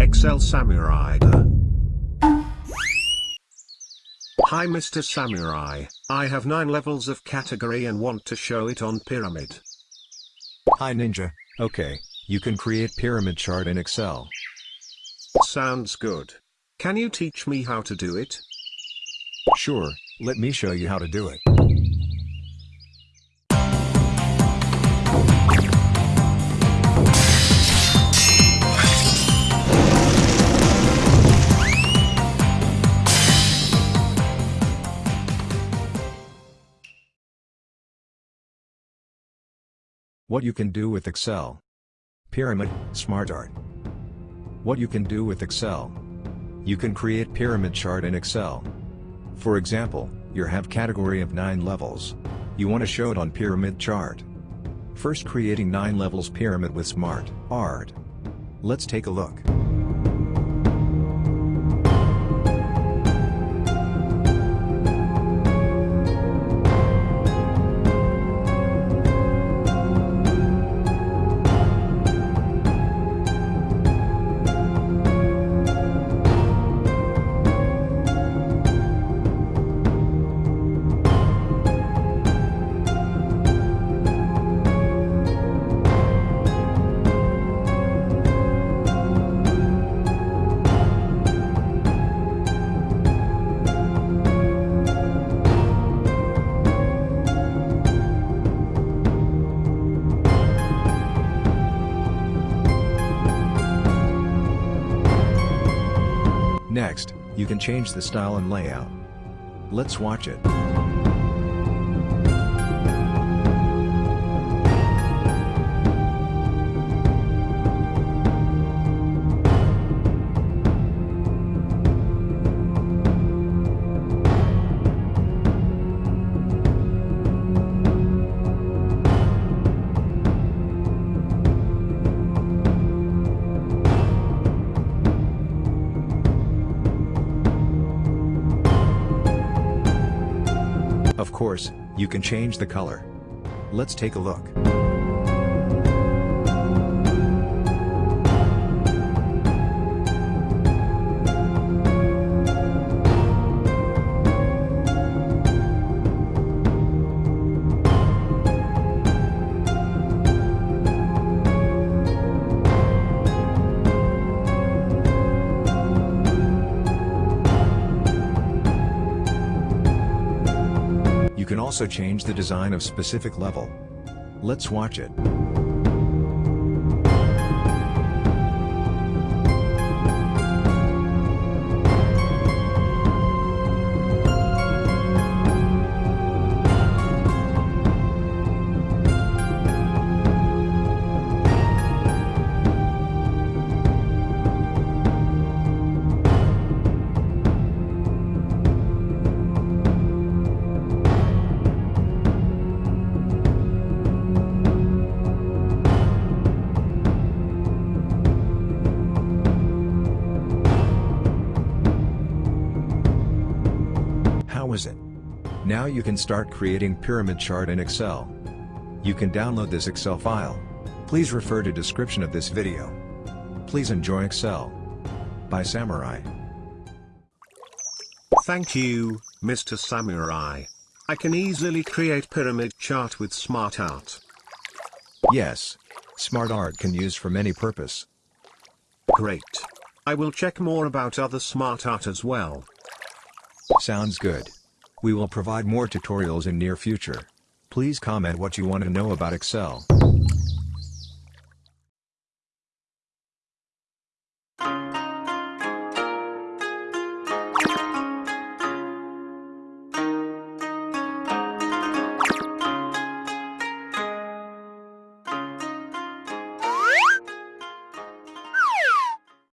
Excel Samurai. Hi Mr. Samurai, I have 9 levels of category and want to show it on Pyramid. Hi Ninja, okay, you can create pyramid chart in Excel. Sounds good. Can you teach me how to do it? Sure, let me show you how to do it. What you can do with Excel. Pyramid, SmartArt. What you can do with Excel. You can create pyramid chart in Excel. For example, you have category of 9 levels. You want to show it on pyramid chart. First creating 9 levels pyramid with Smart Art. Let's take a look. Next, you can change the style and layout. Let's watch it. Of course, you can change the color. Let's take a look. You can also change the design of specific level. Let's watch it. Is it? Now you can start creating pyramid chart in Excel. You can download this Excel file. Please refer to description of this video. Please enjoy Excel. By Samurai. Thank you, Mr. Samurai. I can easily create pyramid chart with smart art. Yes. Smart art can use for many purpose. Great. I will check more about other smart art as well. Sounds good. We will provide more tutorials in near future. Please comment what you want to know about Excel.